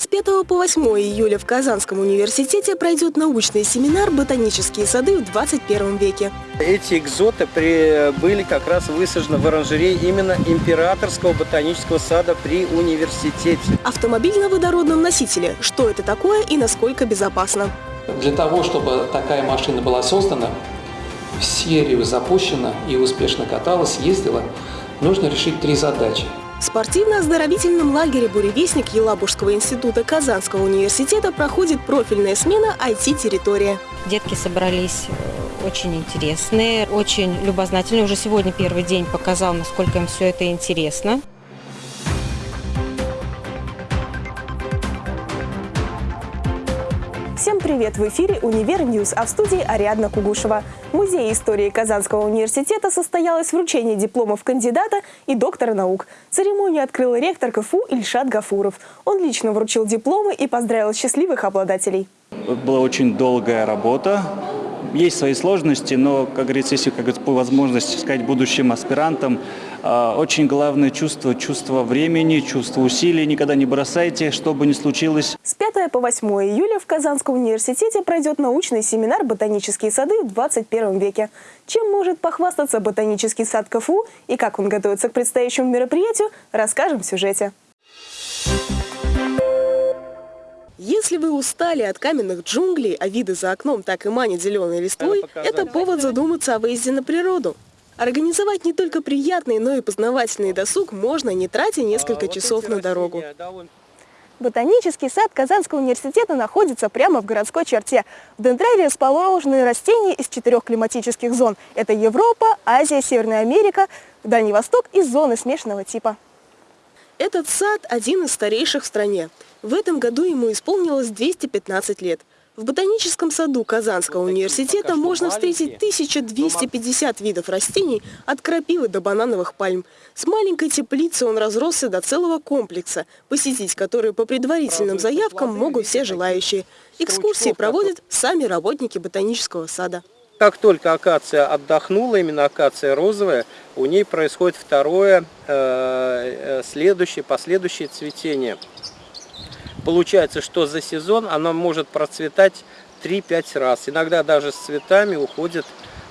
С 5 по 8 июля в Казанском университете пройдет научный семинар «Ботанические сады в 21 веке». Эти экзоты при, были как раз высажены в оранжерее именно Императорского ботанического сада при университете. Автомобиль на водородном носителе. Что это такое и насколько безопасно? Для того, чтобы такая машина была создана, в серию запущена и успешно каталась, ездила, нужно решить три задачи – в спортивно-оздоровительном лагере «Буревестник» Елабужского института Казанского университета проходит профильная смена IT-территория. Детки собрались э, очень интересные, очень любознательные. Уже сегодня первый день показал, насколько им все это интересно. Привет! В эфире «Универ News», а в студии Ариадна Кугушева. В Музее истории Казанского университета состоялось вручение дипломов кандидата и доктора наук. Церемонию открыл ректор КФУ Ильшат Гафуров. Он лично вручил дипломы и поздравил счастливых обладателей. Была очень долгая работа, есть свои сложности, но, как говорится, если как говорится, по возможности сказать будущим аспирантам, а, очень главное чувство, чувство времени, чувство усилий. Никогда не бросайте, что бы ни случилось. С 5 по 8 июля в Казанском университете пройдет научный семинар «Ботанические сады в 21 веке». Чем может похвастаться ботанический сад КФУ и как он готовится к предстоящему мероприятию, расскажем в сюжете. Если вы устали от каменных джунглей, а виды за окном так и манит зеленой листвой, это повод задуматься о выезде на природу. Организовать не только приятный, но и познавательный досуг можно, не тратя несколько часов на дорогу. Ботанический сад Казанского университета находится прямо в городской черте. В дендрере расположены растения из четырех климатических зон. Это Европа, Азия, Северная Америка, Дальний Восток и зоны смешанного типа. Этот сад один из старейших в стране. В этом году ему исполнилось 215 лет. В ботаническом саду Казанского университета можно встретить 1250 видов растений от крапивы до банановых пальм. С маленькой теплицы он разросся до целого комплекса, посетить который по предварительным заявкам могут все желающие. Экскурсии проводят сами работники ботанического сада. Как только акация отдохнула, именно акация розовая, у ней происходит второе, э, э, следующее, последующее цветение. Получается, что за сезон она может процветать 3-5 раз. Иногда даже с цветами уходит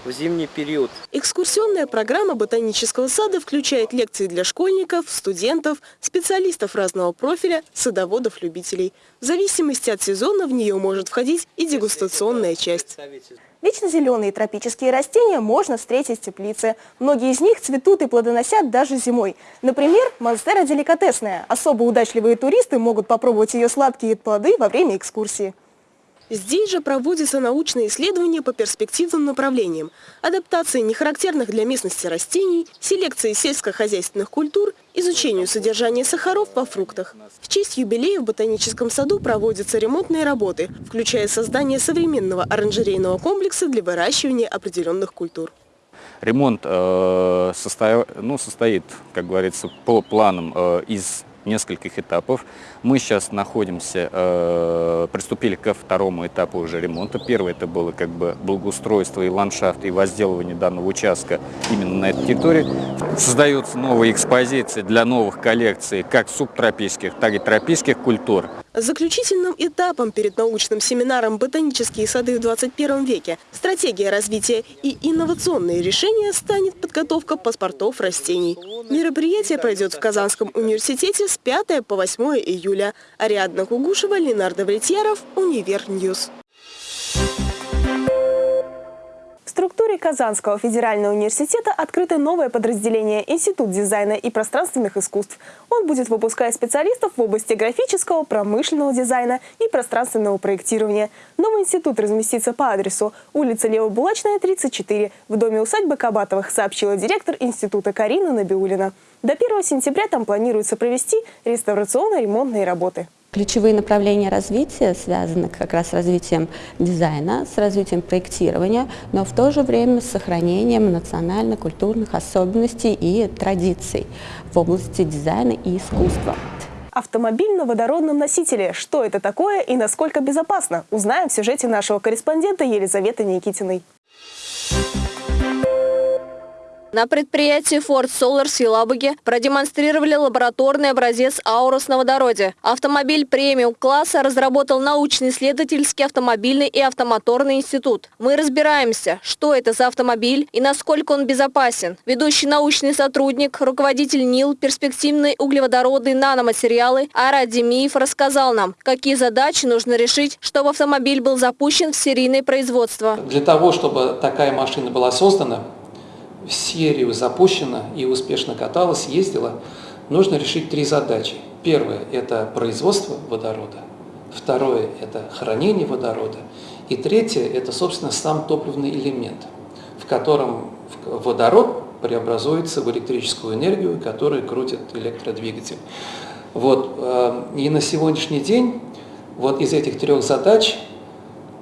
в зимний период. Экскурсионная программа ботанического сада включает лекции для школьников, студентов, специалистов разного профиля, садоводов-любителей. В зависимости от сезона в нее может входить и дегустационная часть. Вечно зеленые тропические растения можно встретить в теплице. Многие из них цветут и плодоносят даже зимой. Например, монстера деликатесная. Особо удачливые туристы могут попробовать ее сладкие плоды во время экскурсии. Здесь же проводятся научные исследования по перспективным направлениям. Адаптации нехарактерных для местности растений, селекции сельскохозяйственных культур, изучению содержания сахаров во фруктах. В честь юбилея в ботаническом саду проводятся ремонтные работы, включая создание современного оранжерейного комплекса для выращивания определенных культур. Ремонт э, состоя, ну, состоит, как говорится, по планам э, из нескольких этапов. Мы сейчас находимся, э, приступили ко второму этапу уже ремонта. Первый это было как бы благоустройство и ландшафт, и возделывание данного участка именно на этой территории. Создаются новые экспозиции для новых коллекций как субтропических, так и тропических культур. Заключительным этапом перед научным семинаром «Ботанические сады в 21 веке. Стратегия развития и инновационные решения» станет подготовка паспортов растений. Мероприятие пройдет в Казанском университете с 5 по 8 июля. Ариадна Кугушева, Ленар Давлетьяров, Универ News структуре Казанского федерального университета открыто новое подразделение Институт дизайна и пространственных искусств. Он будет выпускать специалистов в области графического, промышленного дизайна и пространственного проектирования. Новый институт разместится по адресу улица Левобулачная, 34, в доме усадьбы Кабатовых, сообщила директор института Карина Набиулина. До 1 сентября там планируется провести реставрационно-ремонтные работы. Ключевые направления развития связаны как раз с развитием дизайна, с развитием проектирования, но в то же время с сохранением национально-культурных особенностей и традиций в области дизайна и искусства. Автомобиль на водородном носителе. Что это такое и насколько безопасно? Узнаем в сюжете нашего корреспондента Елизаветы Никитиной. На предприятии Ford Solar в Елабуге продемонстрировали лабораторный образец Аурус на водороде. Автомобиль премиум-класса разработал научно-исследовательский автомобильный и автомоторный институт. Мы разбираемся, что это за автомобиль и насколько он безопасен. Ведущий научный сотрудник, руководитель НИЛ, перспективные углеводородные наноматериалы Арад Демиев рассказал нам, какие задачи нужно решить, чтобы автомобиль был запущен в серийное производство. Для того, чтобы такая машина была создана, серию запущена и успешно каталась, ездила, нужно решить три задачи. Первое – это производство водорода. Второе – это хранение водорода. И третье – это, собственно, сам топливный элемент, в котором водород преобразуется в электрическую энергию, которая крутит электродвигатель. Вот. Э, и на сегодняшний день вот из этих трех задач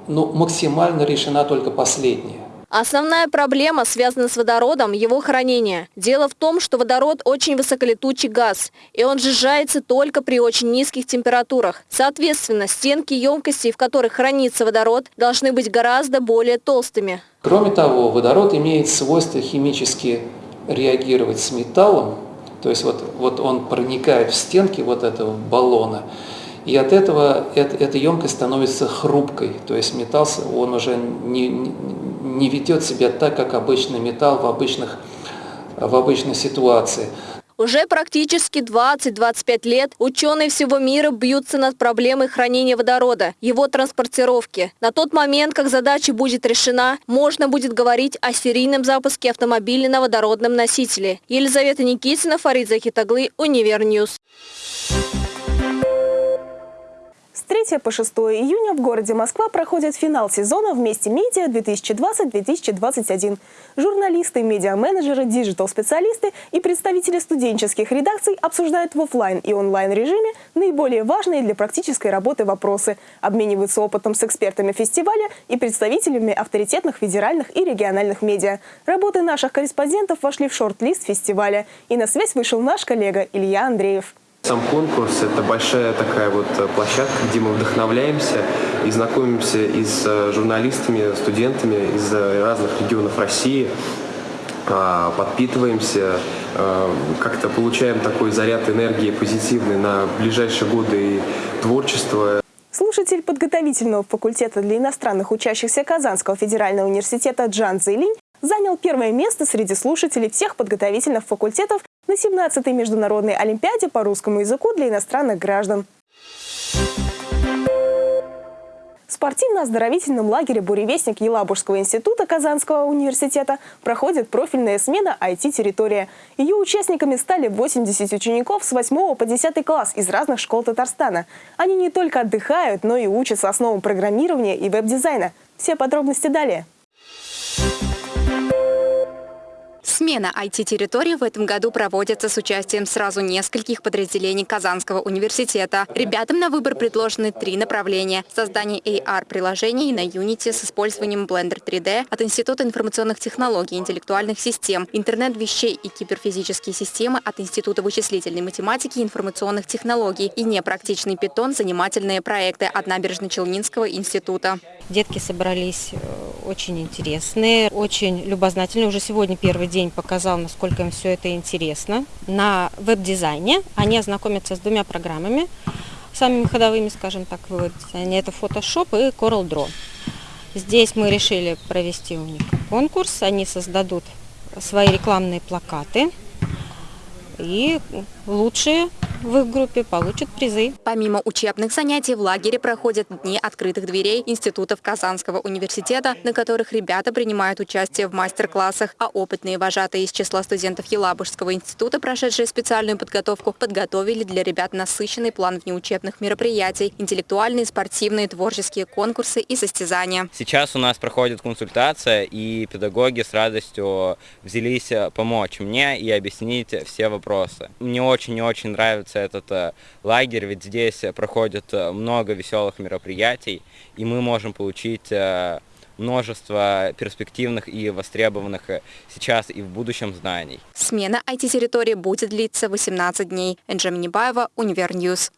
ну, максимально решена только последняя. Основная проблема связана с водородом, его хранение. Дело в том, что водород очень высоколетучий газ, и он сжижается только при очень низких температурах. Соответственно, стенки емкостей, в которых хранится водород, должны быть гораздо более толстыми. Кроме того, водород имеет свойство химически реагировать с металлом, то есть вот, вот он проникает в стенки вот этого баллона, и от этого эта, эта емкость становится хрупкой, то есть металл, он уже не, не ведет себя так, как обычный металл в, обычных, в обычной ситуации. Уже практически 20-25 лет ученые всего мира бьются над проблемой хранения водорода, его транспортировки. На тот момент, как задача будет решена, можно будет говорить о серийном запуске автомобиля на водородном носителе. Елизавета Никитина, Фарид Захитаглы, Универ News. С 3 по 6 июня в городе Москва проходит финал сезона «Вместе медиа 2020-2021». Журналисты, медиа-менеджеры, digital-специалисты и представители студенческих редакций обсуждают в офлайн и онлайн режиме наиболее важные для практической работы вопросы, обмениваются опытом с экспертами фестиваля и представителями авторитетных федеральных и региональных медиа. Работы наших корреспондентов вошли в шорт-лист фестиваля. И на связь вышел наш коллега Илья Андреев. Сам конкурс – это большая такая вот э, площадка, где мы вдохновляемся и знакомимся и с э, журналистами, студентами из э, разных регионов России, а, подпитываемся, как-то получаем такой заряд энергии позитивный на ближайшие годы и творчество. Слушатель подготовительного факультета для иностранных учащихся Казанского федерального университета Джан Зейлинь занял первое место среди слушателей всех подготовительных факультетов на 17-й международной олимпиаде по русскому языку для иностранных граждан. В спортивно-оздоровительном лагере «Буревестник» Елабужского института Казанского университета проходит профильная смена IT-территория. Ее участниками стали 80 учеников с 8 по 10 класс из разных школ Татарстана. Они не только отдыхают, но и учатся основам программирования и веб-дизайна. Все подробности далее. Смена IT-территории в этом году проводится с участием сразу нескольких подразделений Казанского университета. Ребятам на выбор предложены три направления. Создание AR-приложений на Unity с использованием Blender 3D от Института информационных технологий и интеллектуальных систем, интернет вещей и киберфизические системы от Института вычислительной математики и информационных технологий и непрактичный питон занимательные проекты от Набережно-Челнинского института. Детки собрались э, очень интересные, очень любознательные. Уже сегодня первый день день показал, насколько им все это интересно. На веб-дизайне они ознакомятся с двумя программами, самыми ходовыми, скажем так, в веб-дизайне. Это Photoshop и CorelDRAW. Здесь мы решили провести у них конкурс. Они создадут свои рекламные плакаты. И лучшие в их группе получат призы. Помимо учебных занятий в лагере проходят дни открытых дверей институтов Казанского университета, на которых ребята принимают участие в мастер-классах, а опытные вожатые из числа студентов Елабужского института, прошедшие специальную подготовку, подготовили для ребят насыщенный план внеучебных мероприятий, интеллектуальные, спортивные, творческие конкурсы и состязания. Сейчас у нас проходит консультация, и педагоги с радостью взялись помочь мне и объяснить все вопросы. Мне очень-очень нравится нравится этот э, лагерь, ведь здесь проходит э, много веселых мероприятий, и мы можем получить э, множество перспективных и востребованных сейчас и в будущем знаний. Смена IT-территории будет длиться 18 дней. Энже Минибаева, Универ News.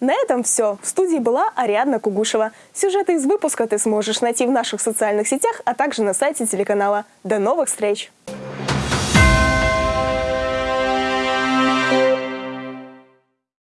На этом все. В студии была Ариадна Кугушева. Сюжеты из выпуска ты сможешь найти в наших социальных сетях, а также на сайте телеканала. До новых встреч!